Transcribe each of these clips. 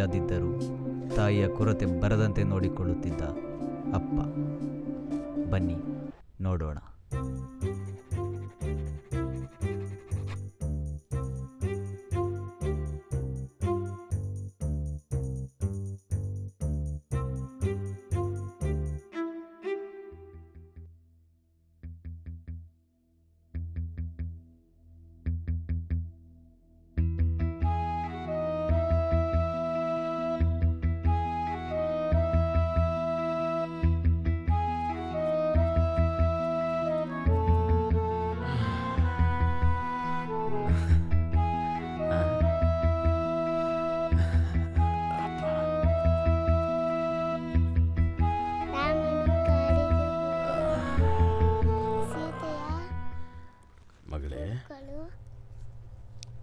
ಇಲ್ಲದಿದ್ದರೂ ತಾಯಿಯ ಕೊರತೆ ಬರದಂತೆ ನೋಡಿಕೊಳ್ಳುತ್ತಿದ್ದ ಅಪ್ಪ. ಬನ್ನಿ ನೋಡೋಣ.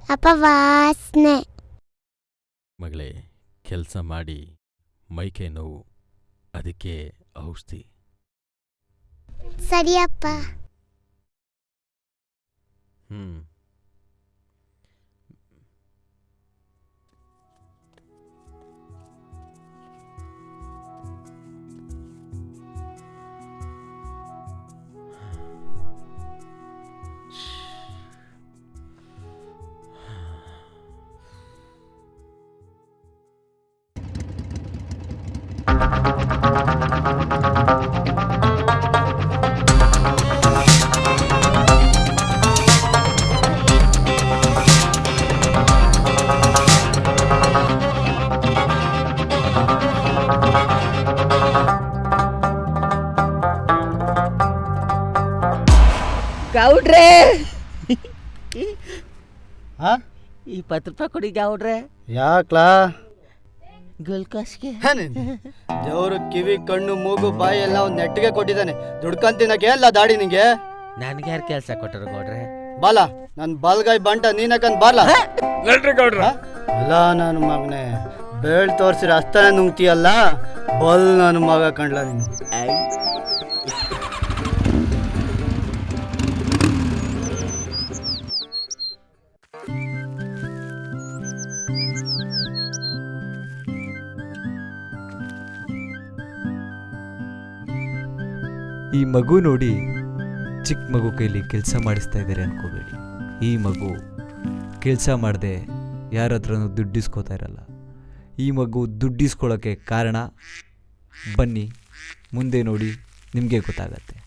ಅಪವಾಸನೆ. ಮಗಳೇ ಕೆಲಸ ಮಾಡಿ ಮೈಕೈ ನೋವು ಅದಕ್ಕೆ ಔಷಧಿ. ಸರಿಯಪ್ಪ. ಹ್ಞೂ ಗೌಡ್ರೆ! ಹಾ? ಇಪ್ಪತ್ತು ರೂಪಾಯಿ ಕೊಡಿ ಗೌಡ್ರೆ. ಯಾಕ್ಲಾ? ಗುಲ್ಕೋಸ್ಗೆ ದೇವರು ಕಿವಿ ಕಣ್ಣು ಮೂಗು ಬಾಯಿ ಎಲ್ಲ ಅವ್ನು ನೆಟ್ಟಿಗೆ ಕೊಟ್ಟಿದ್ದಾನೆ. ದುಡ್ಕಂತಿನಕ್ಕೆ ಎಲ್ಲ ದಾಡಿ ನಿಂಗೆ? ನನ್ಗೆ ಯಾರು ಕೆಲಸ ಕೊಟ್ಟರು ಗೌಡ್ರೆ? ಬಾಲ ನನ್ ಬಲ್ಗೈ ಬಂಟ ನೀನಕಂದ್ ಬಾರ್ಲ? ಗೌಡ್ರ. ಅಲ್ಲ ನನ್ನ ಮಗನೆ ಬೇಳ್ ತೋರ್ಸಿರ ಅಸ್ತನ ನುಂಗ್ತೀಯಲ್ಲ? ಬಲ್ ನನ್ನ ಮಗ ಕಂಡ್ಲ ನೀನು. ಮಗು ನೋಡಿ ಚಿಕ್ಕ ಮಗು ಕೈಲಿ ಕೆಲಸ ಮಾಡಿಸ್ತಾ ಇದ್ದಾರೆ ಅನ್ಕೋಬೇಡಿ. ಈ ಮಗು ಕೆಲಸ ಮಾಡದೆ ಯಾರ ಹತ್ರನೂ ದುಡ್ಡಿಸ್ಕೋತಾ ಇರಲ್ಲ. ಈ ಮಗು ದುಡ್ಡಿಸ್ಕೊಳ್ಳೋಕ್ಕೆ ಕಾರಣ ಬನ್ನಿ, ಮುಂದೆ ನೋಡಿ ನಿಮಗೆ ಗೊತ್ತಾಗತ್ತೆ.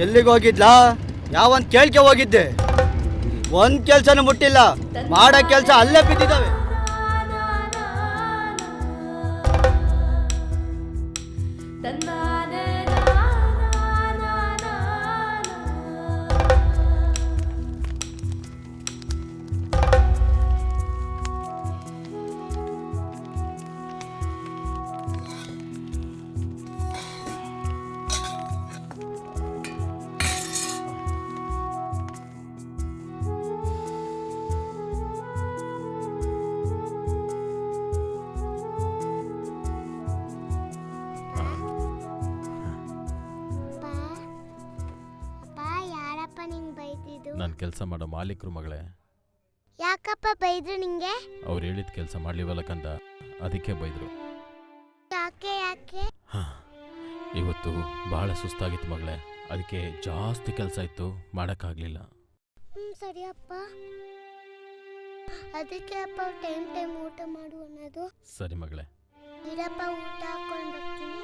ಎಲ್ಲಿಗೆ ಹೋಗಿದ್ಲಾ? ಯಾವಂತ ಕೇಳ್ಕೆ ಹೋಗಿದ್ದೆ? ಒಂದ್ ಕೆಲ್ಸನೂ ಮುಟ್ಟಿಲ್ಲ. ಮಾಡೋ ಕೆಲ್ಸ ಅಲ್ಲೇ ಬಿದ್ದಿದ್ದಾವೆ. ಕೆಲಸ ಮಾಡೋ ಮಾಲೀಕರು ಮಗಳೇ. ಯಾಕಪ್ಪ ಬೈದ್ರು ನಿಂಗೆ? ಅವ್ರು ಹೇಳಿದ ಕೆಲಸ ಮಾಡ್ಲಿವಲ್ಲ ಕಂದ ಅದಕ್ಕೆ ಬೈದರು. ಯಾಕೆ ಯಾಕೆ? ಇವತ್ತು ಬಹಳ ಸುಸ್ತಾಗಿತ್ತು ಮಗಳೇ ಅದಕ್ಕೆ ಜಾಸ್ತಿ ಕೆಲಸ ಇತ್ತು ಮಾಡೋಕ್ಕಾಗಲಿಲ್ಲ. ಹ್ಮ್ ಸರಿಯಪ್ಪ ಅದಕ್ಕೆ ಅಪ್ಪ ಟೈಮ್ ಟೈಮ್ ಊಟ ಮಾಡು ಅನ್ನೋದು. ಸರಿ ಮಗಳೇ. ಇರಪ್ಪ ಊಟ ಹಾಕೊಂಡು ಬರ್ತೀನಿ.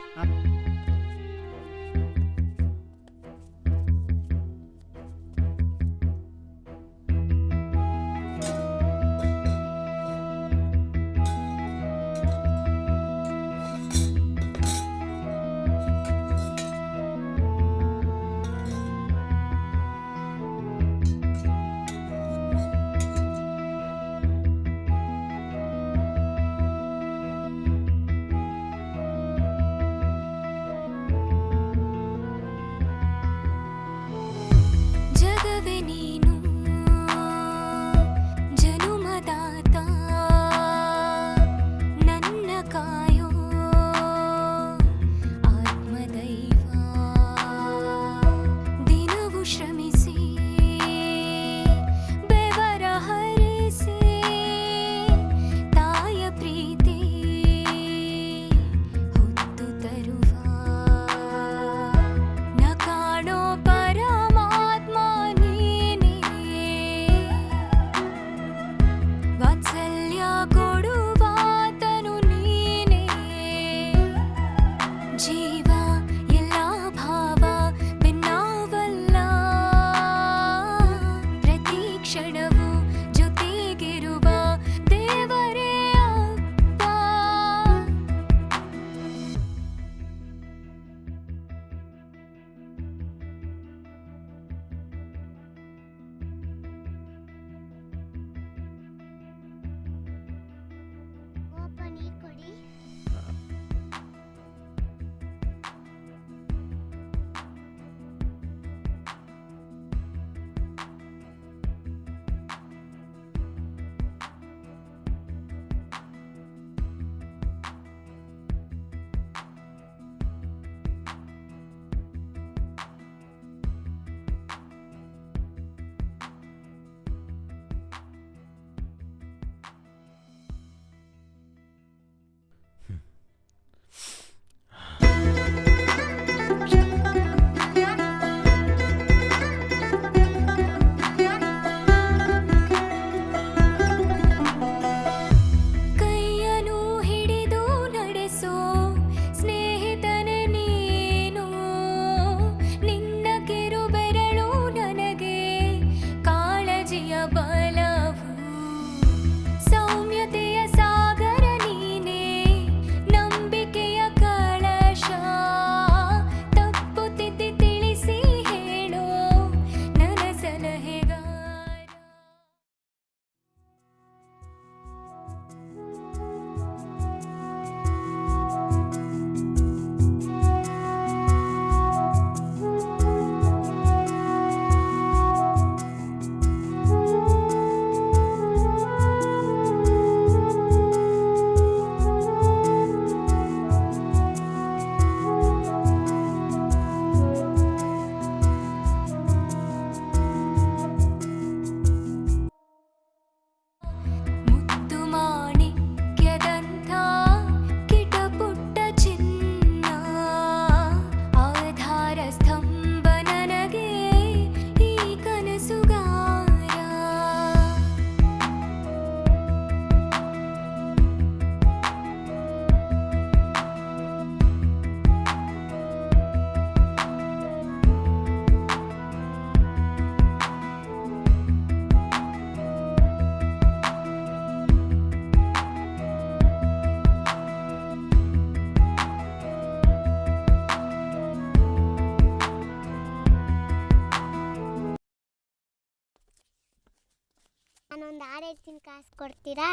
ಹಾಡು ಹೇಳ್ತೀನಿ ಕಾಸು ಕೊಡ್ತೀರಾ?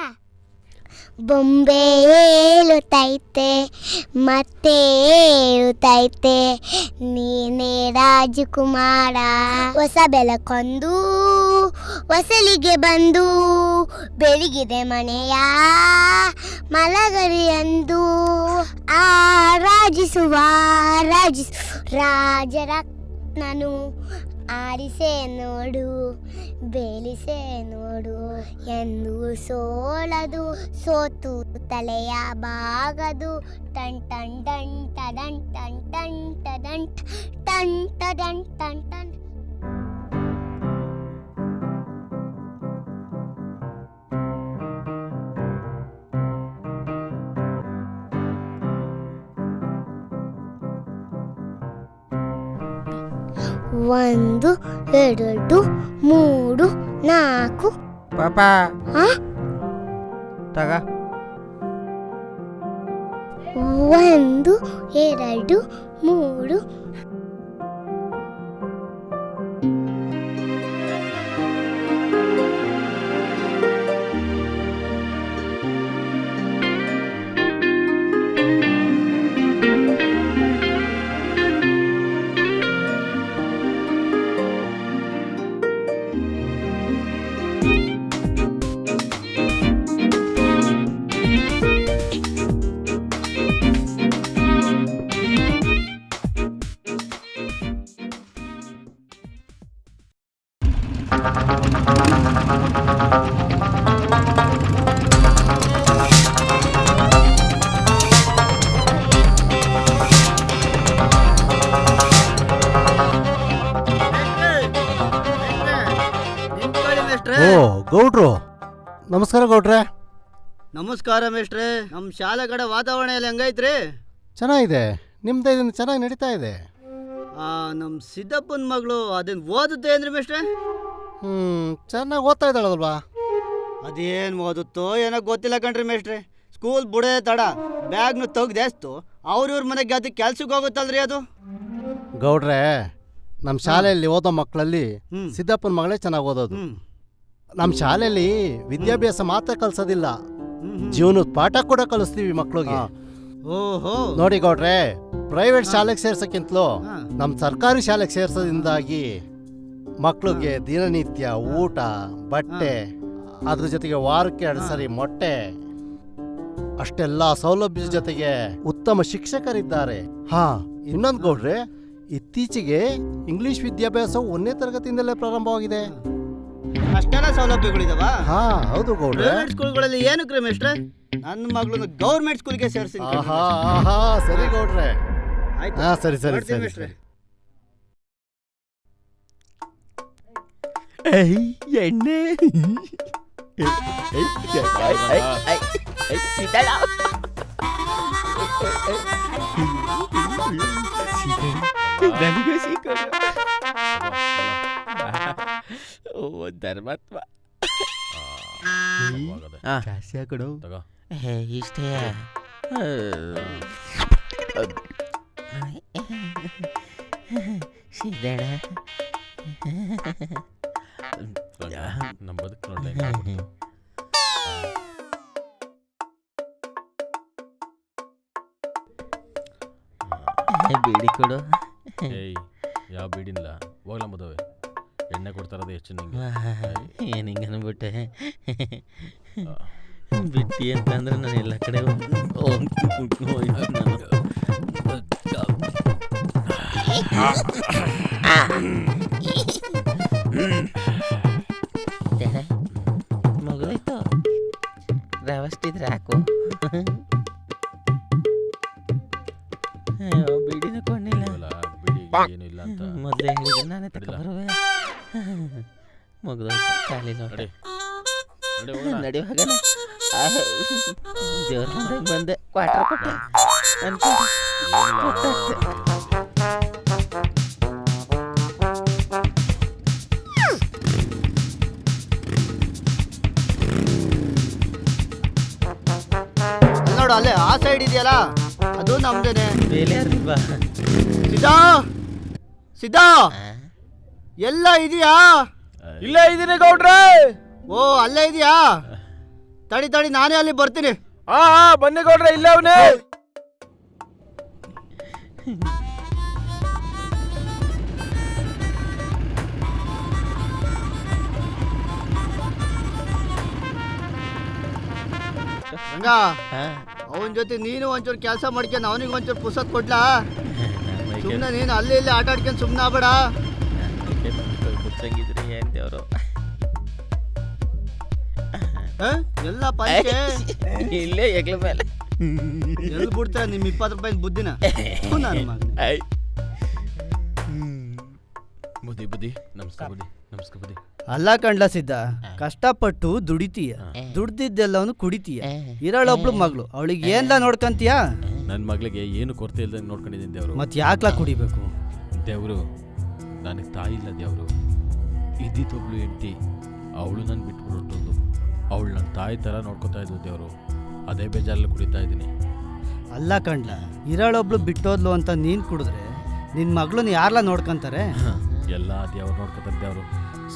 ಬೊಂಬೆ ಏಳುತ್ತೈತೆ ಮತ್ತೆ ಏಳುತ್ತೈತೆ ನೀನೇ ರಾಜಕುಮಾರ. ಹೊಸ ಬೆಳಕೊಂದು ಹೊಸಲಿಗೆ ಬಂದು, ಬೆಳಗಿದೆ ಮನೆಯ ಮಲಗರಿ ಎಂದು ಆ, ರಾಜಿಸುವ, ರಾಜಿಸು, ರಾಜರತ್ನನು ಆರಿಸೆ ನೋಡು, ಬೇಲಿಸೆ ನೋಡು ಎಂದು ಸೋಲದು ಸೋತು ತಲೆಯ ಬಾಗದು. ಟನ್ ಟನ್ ಟನ್ ಟನ್ ಟನ್, ಟಡನ್ ಟನ್ ಟಡನ್ ಟನ್ ಟನ್ ಒಂದು ಎರಡು ಮೂರು ನಾಲ್ಕು. ಪಾಪ. ಆ? ತಗ. ಒಂದು ಎರಡು ಮೂರು ನಮಸ್ಕಾರ ಗೌಡ್ರೆ. ನಮಸ್ಕಾರ ಮೇಷ್ಟ್ರೆ ನಮ್ಮ ಶಾಲೆ ಕಡೆ ವಾತಾವರಣ ಎಲ್ಲ ಹೆಂಗೈತ್ರಿ? ಚೆನ್ನಾಗಿದೆ. ನಿಮ್ದು ಇದನ್ನು ಚೆನ್ನಾಗಿ ನಡೀತಾ ಇದೆ? ನಮ್ಮ ಸಿದ್ದಪ್ಪನ ಮಗಳು ಅದನ್ನು ಓದುತ್ತೆ ಅಂದ್ರೆ ಮೇಷ್ಟ್ರೆ? ಹ್ಞೂ ಚೆನ್ನಾಗಿ ಓದ್ತಾ ಇದ್ದಾಳಲ್ವಾ? ಅದೇನು ಓದುತ್ತೋ ಏನೋ ಗೊತ್ತಿಲ್ಲ ಕಣ್ರಿ ಮೇಷ್ಟ್ರೆ. ಸ್ಕೂಲ್ ಬುಡೇ ತಡ ಬ್ಯಾಗ್ನು ತೆಗ್ದೇಸ್ತು ಅವ್ರ ಇವ್ರ ಮನೆಗೆ ಅದು ಕೆಲ್ಸಕ್ಕೆ ಹೋಗುತ್ತಲ್ರಿ ಅದು? ಗೌಡ್ರೆ ನಮ್ಮ ಶಾಲೆಯಲ್ಲಿ ಓದೋ ಮಕ್ಕಳಲ್ಲಿ. ಸಿದ್ದಪ್ಪನ ಮಗಳೇ ಚೆನ್ನಾಗಿ ಓದೋದು. ನಮ್ಮ ಶಾಲೆಯಲ್ಲಿ ವಿದ್ಯಾಭ್ಯಾಸ ಮಾತ್ರ ಕಲಿಸೋದಿಲ್ಲ. ಜೀವನದ ಪಾಠ ಕೂಡ ಕಲಿಸ್ತೀವಿ ಮಕ್ಕಳಿಗೆ ಓಹೋ. ನೋಡಿ ಗೌಡ್ರೆ ಪ್ರೈವೇಟ್ ಶಾಲೆಗೆ ಸೇರ್ಸಕ್ಕಿಂತಲೂ ನಮ್ಮ ಸರ್ಕಾರಿ ಶಾಲೆಗೆ ಸೇರ್ಸೋದ್ರಿಂದಾಗಿ ಮಕ್ಕಳಿಗೆ ದಿನನಿತ್ಯ ಊಟ ಬಟ್ಟೆ ಅದ್ರ ಜೊತೆಗೆ ವಾರಕ್ಕೆ ಎರಡು ಸರಿ ಮೊಟ್ಟೆ ಅಷ್ಟೆಲ್ಲ ಸೌಲಭ್ಯದ ಜೊತೆಗೆ ಉತ್ತಮ ಶಿಕ್ಷಕರಿದ್ದಾರೆ. ಹಾ. ಇನ್ನೊಂದು ಗೌಡ್ರೆ ಇತ್ತೀಚೆಗೆ ಇಂಗ್ಲಿಷ್ ವಿದ್ಯಾಭ್ಯಾಸ ಒಂದನೇ ತರಗತಿಯಿಂದಲೇ ಪ್ರಾರಂಭವಾಗಿದೆ. ಅಷ್ಟೆಲ್ಲ ಸೌಲಭ್ಯಗಳಿದಾವ ಹಾ ಹೌದು ಗೌಡ್ರೆ. ಪ್ರೈವೇಟ್ ಸ್ಕೂಲ್ಗಳಲ್ಲಿ ಕ್ರಮ ಮೇಷ್ಟ್ರೆ ನನ್ನ ಮಗಳನ್ನ ಗೌರ್ಮೆಂಟ್ ಸ್ಕೂಲ್ಗೆ ಸೇರಿಸಿ ಆಹಾ ಆಹಾ ಸರಿ ಗೌಡ್ರೆ. ಆಯ್ತು. ಹಾ ಸರಿ ಸರಿ ಸರಿ. ಸರಿ ಎಣ್ಣೆ. ನನಗೂ ಸಿಕ್ಕೋದು ಓ ಧರ್ಮಾತ್ಮ ಆ. ಜಾಸ್ತಿ ಹಾಕೊಡು. ತಗೋ. ಹೇ ಇಷ್ಟೇ. ಸಿದ್ದಣ್ಣ ನಮ್ಮ ಬದುಕು ನೋಡ್ಲಿ. ಬೀಡಿ ಕೊಡು. ಏಯ್ ಯಾವ ಬೀಡಿಲ್ಲ ಹೋಗ್ಲ ಮದುವೆ? ಎಣ್ಣೆ ಕೊಡ್ತಾರದು ಹೆಚ್ಚು ನಿಂಗೆ ಏನು ಹಿಂಗೆ ಅನ್ಬಿಟ್ಟೆ? ಬಿಟ್ಟಿ ಅಂತಂದ್ರೆ ನಾನು ಎಲ್ಲ ಕಡೆ ಮುಗಿದೋಯ್ತು ರವಷ್ಟಿದ್ರೆ ಹಾಕು. ಬಿಡಿನ ಕೊಂಡಿಲ್ಲ ಅಂತ. ಮೊದಲೇ ಹೇಳಿದ್ರೆ ನಾನೇ ತಕ ಅಡ್ಡಿಲ್ಲ. ಬರುವೆ. ಮುಗಿದೋಯ್ತು ಖಾಲಿ ನೋಡ. ನಡಿ ನಡಿ ಹೋಗೋಣ. ನಡೆಯುವಾಗ ದೇವ್ರ ಬಂದಾಗ ಬಂದೆ. ಕ್ವಾರ್ಟರ್ ಕೊಟ್ಟೆ. ಅನ್ಕೊಂಡು. ನೋಡು ಅಲ್ಲೇ ಆ ಸೈಡ್ ಇದೆಯಲ್ಲ? ಅದು ನಮ್ದೇನೆ. ಬೇಲೆ ಅಲ್ವಾ ಸಿದ್ದಾ ಸಿದ್ದಾ ಎಲ್ಲ ಇದೆಯಾ? ಇಲ್ಲೇ ಇದೀನಿ ಗೌಡ್ರೆ. ಓ ಅಲ್ಲೇ ಇದೆಯಾ? ತಡಿ ತಡಿ ನಾನೇ ಅಲ್ಲಿ ಬರ್ತೀನಿ. ಆ ಆ, ಬನ್ನಿ ಗೌಡ್ರೆ ಇಲ್ಲೇ ಅವನೇ. ಹಂಗ ಅವನ ಜೊತೆ ನೀನು ಒಂಚೂರು ಕೆಲಸ ಮಾಡ್ಕೊಂಡು ಅವನಿಗೆ ಒಂಚೂರು ಪುಸ್ತಕ ಕೊಡ್ಲಾ? ಸುಮ್ಮನೆ ನೀನು ಅಲ್ಲಿ ಇಲ್ಲಿ ಆಟ ಆಡ್ಕೊಂಡು ಸುಮ್ಮನೆ ಆಗ್ಬೇಡ ಅವರು ಕುತ್ಸಂಗಿದ್ರೆ ಏನ್ ದೇವ್ರು? ಹ? ಎಲ್ಲ ಪಂಚೆ? ಇಲ್ಲೇ ಎಗ್ಲ ಮೇಲೆ. ಎಲ್ಲಿ ಬಿಡ್ತಾರೆ ನಿಮ್ಮ ಇಪ್ಪತ್ತು ರೂಪಾಯಿ ಬುದ್ಧಿನ? ಥು, ನನ್ನ ಮಗನೇ. ಐ ಬುದ್ಧಿ ಬುದ್ಧಿ. ನಮಸ್ಕಾರ ಬುದ್ಧಿ. ನಮಸ್ಕಾರ ಬುದ್ಧಿ. ಅಲ್ಲ ಕಂಡ್ಲ ಸಿದ್ಧ ಕಷ್ಟಪಟ್ಟು ದುಡಿತೀಯ. ದುಡ್ದಿದ್ದೆಲ್ಲವನು ಕುಡಿತೀಯ. ಇರಳೊಬ್ಳು ಮಗಳು ಅವಳಿಗೆ ಏನ್ಲ ನೋಡ್ಕಂತೀಯ? ನನ್ನ ಮಗಳಿಗೆ ಏನು ಕೊರತೆ ಇಲ್ದಂಗೆ ನೋಡ್ಕೊಂಡಿದ್ದೀನಿ ದೇವರು. ಮತ್ ಯಾಕ್ಲ ಕುಡಿಬೇಕು? ದೇವರು ನನಗೆ ತಾಯಿ ಇಲ್ಲ ದೇವರು. ಇದ್ದಿದ್ದೊಬ್ಳು ಹೆಂಡತಿ. ಅವಳು ನನ್ನ ಬಿಟ್ಬಿಟ್ಟು ಅವಳು ನನ್ನ ತಾಯಿ ಥರ ನೋಡ್ಕೊತಾ ಇದ್ದು ದೇವರು. ಅದೇ ಬೇಜಾರಲ್ಲಿ ಕುಡಿತಾ ಇದ್ದೀನಿ. ಅಲ್ಲ ಕಂಡ್ಲ ಇರೋಳೊಬ್ಳು ಬಿಟ್ಟೋದ್ಲು ಅಂತ ನೀನು ಕುಡಿದ್ರೆ ನಿನ್ನ ಮಗಳನ್ನ ಯಾರಲ್ಲ ನೋಡ್ಕೊಂತಾರೆ? ಎಲ್ಲ ದೇವ್ರು ನೋಡ್ಕೊತಾರೆ ದೇವರು.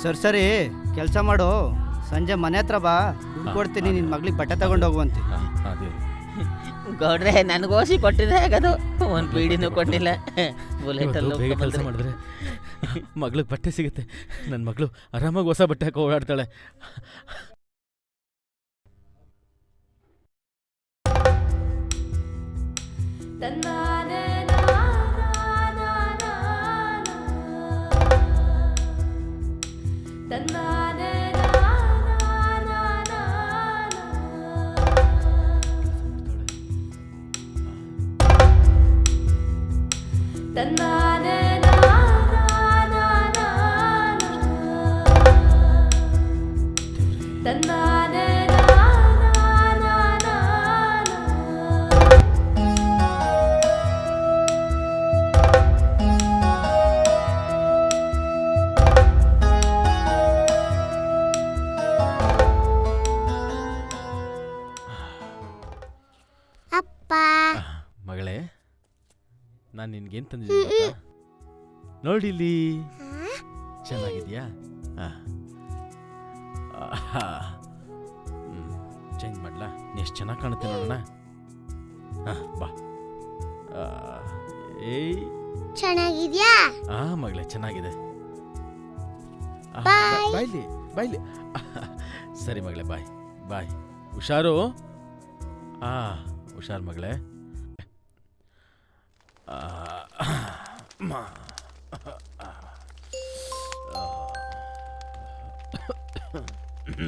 ಸರಿ ಸರಿ ಕೆಲಸ ಮಾಡು. ಸಂಜೆ ಮನೆ ಹತ್ರ ಬಾ. ದುಡ್ಡು ಕೊಡ್ತೀನಿ ನಿನ್ನ ಮಗಳಿಗೆ ಬಟ್ಟೆ ತಗೊಂಡು ಹೋಗುವಂತೆ ದೇವ್ರು ಗೌಡ್ರೆ ನನಗೋಸಿ ಕೊಟ್ಟಿದೆ ಆಗದು ಒಂದು ಪೀಡಿನೂ ಕೊಟ್ಟಿಲ್ಲ ಬುಲೆಟ್ ಅಲ್ಲಿ ಮಾಡಿದ್ರೆ ಮಗಳಿಗೆ ಬಟ್ಟೆ ಸಿಗುತ್ತೆ. ನನ್ನ ಮಗಳು ಆರಾಮಾಗಿ ಹೊಸ ಬಟ್ಟೆ ಹಾಕಿ ಓಡಾಡ್ತಾಳೆ. ಅಪ್ಪ ಮಗಳೇ ನಾನು ನಿನ್ಗೇನು ತಂದಿದ್ದೀನಿ ಗೊತ್ತಾ? ನೋಡಿಲ್ಲಿ. ಚೆನ್ನಾಗಿದ್ಯಾ? ಚೇಂಜ್ ಮಾಡ್ಲಾ? ಎಷ್ಟು ಚೆನ್ನಾಗಿ ಕಾಣುತ್ತೆ ನೋಡೋಣ ಹಾಂ ಬಾ. ಏಯ್. ಚೆನ್ನಾಗಿದ್ಯಾ? ಆ ಮಗಳೇ ಚೆನ್ನಾಗಿದೆ. ಬಾಯ್ಲಿ ಬಾಯ್ಲಿ ಸರಿ ಮಗಳೇ ಬಾಯ್ ಬಾಯ್ ಹುಷಾರು? ಆ ಹುಷಾರು ಮಗಳೇ. ಆ,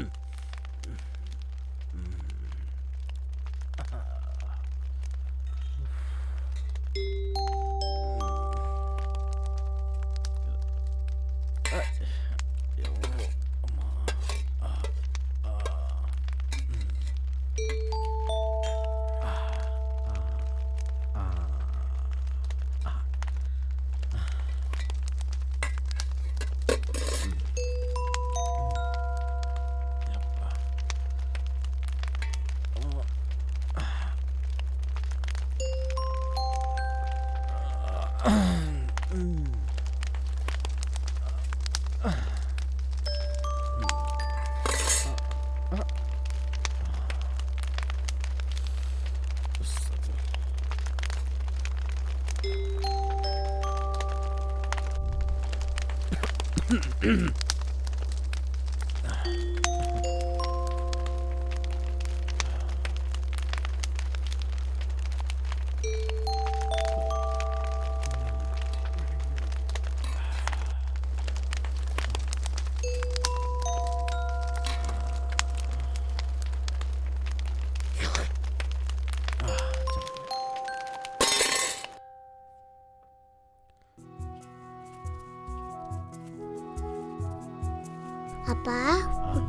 Mm-hmm.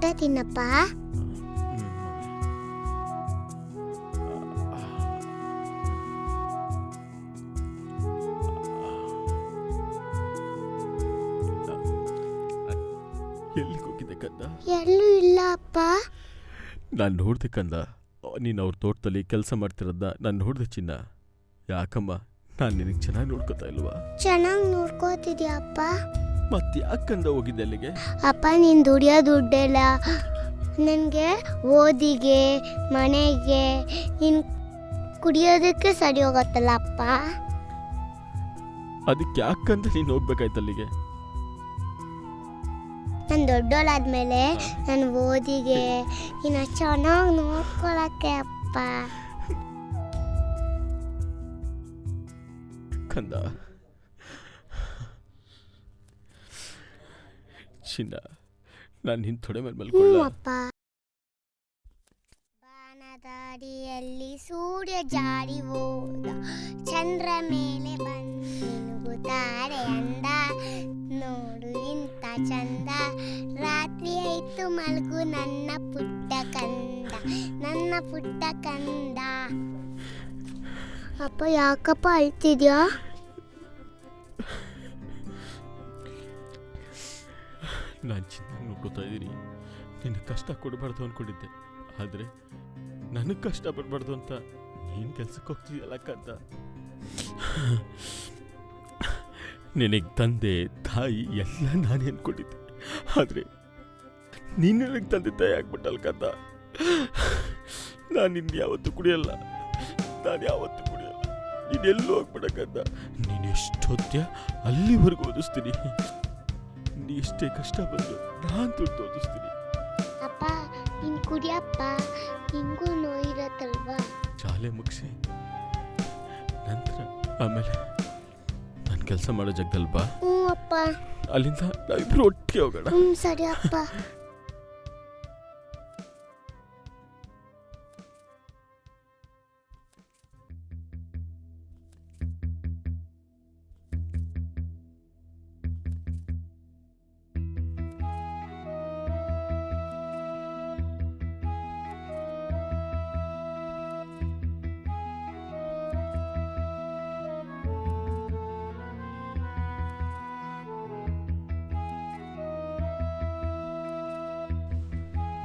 ಊಟ ತಿನ್ನಪ್ಪ. ಎಲ್ಲಿಗೆ ಹೋಗಿದ್ದೆ ಕಂದ? ಎಲ್ಲೂ ಇಲ್ಲ ಅಪ್ಪ. ನಾನು ನೋಡ್ದೆ ಕಂದ ನೀನು ಅವ್ರ ತೋಟದಲ್ಲಿ ಕೆಲಸ ಮಾಡ್ತಿರೋದನ್ನ ನಾನು ನೋಡ್ದೆ ಚಿನ್ನ. ಯಾಕಮ್ಮ ನಾನು ನಿನಗೆ ಚೆನ್ನಾಗಿ ನೋಡ್ಕೋತಾ ಇಲ್ವಾ? ಚೆನ್ನಾಗಿ ನೋಡ್ಕೋತಿದ್ಯಾ ಅಪ್ಪ? ಮತ್ತೆ ಅಕ್ಕಂದ ಹೋಗಿದ್ದೆ ಅಲ್ಲಿಗೆ ಅಪ್ಪ ನೀನ್ ದುಡಿಯೋ ದುಡ್ಡೆಲ್ಲ ನನಗೆ ಓದಿಗೆ ಮನೆಗೆ ನಿನ್ ಕುಡಿಯೋದಕ್ಕೆ ಸರಿ ಹೋಗತ್ತಲ್ಲ ಅಪ್ಪ? ಅದಕ್ಕೆ ಅಕ್ಕಂದ ನೀನು ಹೋಗ್ಬೇಕಾಯ್ತು ಅಲ್ಲಿಗೆ ನಾನು ದೊಡ್ಡೋಳಾದ್ಮೇಲೆ ನಾನು ಓದಿಗೆ ಇನ್ನು ಚೆನ್ನಾಗಿ ನೋಡ್ಕೊಳಕ್ಕೆ ಅಪ್ಪ. ಕಂದ. ಚಿನ್ನ ನಾನು ನಿನ್ನ ತೊಡೆ ಮೇಲೆ ಮಲ್ಕೊಳ್ಳ ಅಪ್ಪ. ಸೂರ್ಯ ಜಾರಿ ಹೋದ. ಚಂದ್ರ ಮೇಲೆ ಬಂದಿನುಗುತ್ತಾರೆ ಅಂದ. ನೋಡು ಇಂಥ ಚಂದ. ರಾತ್ರಿ ಆಯ್ತು ಮಲ್ಗು ನನ್ನ ಪುಟ್ಟ ಕಂದ. ನನ್ನ ಪುಟ್ಟ ಕಂದ. ಅಪ್ಪ ಯಾಕಪ್ಪ ಅಳ್ತಿದ್ಯಾ? ನಾನು ಚೆನ್ನಾಗಿ ನೋಡ್ಕೋತಾ ಇದ್ದೀನಿ ನಿನ್ನ ಕಷ್ಟ ಕೊಡಬಾರ್ದು ಅಂದ್ಕೊಂಡಿದ್ದೆ ಆದರೆ ನನಗೆ ಕಷ್ಟ ಪಡಬಾರ್ದು ಅಂತ ನೀನು ಕೆಲ್ಸಕ್ಕೆ ಹೋಗ್ತಿದ್ಯಲ್ಲ ಕಂತ. ನಿನಗೆ ತಂದೆ, ತಾಯಿ ಎಲ್ಲ ನಾನು ಅಂದ್ಕೊಂಡಿದ್ದೆ ಆದರೆ ನೀನು ನನಗೆ ತಂದೆ, ತಾಯಿ ಆಗ್ಬಿಟ್ಟಲ್ಲ ಕಂತ. ನಾನು ಇನ್ನು ಯಾವತ್ತೂ ಕುಡಿಯಲ್ಲ. ನಾನು ಯಾವತ್ತೂ ಕುಡಿಯಲ್ಲ. ನೀನೆಲ್ಲೂ ಹೋಗ್ಬಿಡಕ್ಕಂತ ನೀನು ಎಷ್ಟೊತ್ಯ ಅಲ್ಲಿವರೆಗೂ ಓದಿಸ್ತೀನಿ. ನೀ ಎಷ್ಟೇ ಕಷ್ಟ ಬಂದು ನಾನು ದುಡ್ಡು ಓದಿಸ್ತೀನಿ. ಅಪ್ಪ ನಿನ್ ಕುಡಿಯಪ್ಪ ನಿಂಗೂ ನೋಯಿರತ್ತಲ್ವಾ ಶಾಲೆ ಮುಗಿಸಿ ನಂತರ ಆಮೇಲೆ ನಾನು ಕೆಲಸ ಮಾಡೋ ಜಾಗದಲ್ಲಿ ಬಾ ಹ್ಞೂ ಅಪ್ಪ. ಅಲ್ಲಿಂದ ನಾವಿಬ್ರು ಒಟ್ಟಿಗೆ ಹೋಗೋಣ. ಹ್ಞೂ ಸರಿ ಅಪ್ಪ.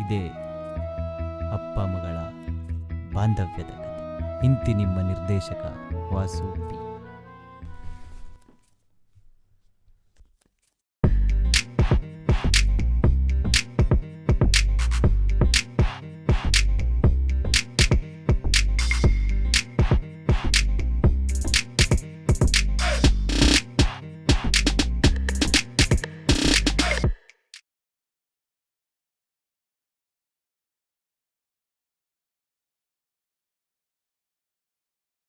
ಇದೇ ಅಪ್ಪ ಮಗಳ ಬಾಂಧವ್ಯದ ಕಥೆ. ಇಂತಿ ನಿಮ್ಮ ನಿರ್ದೇಶಕ ವಾಸು ಪಿ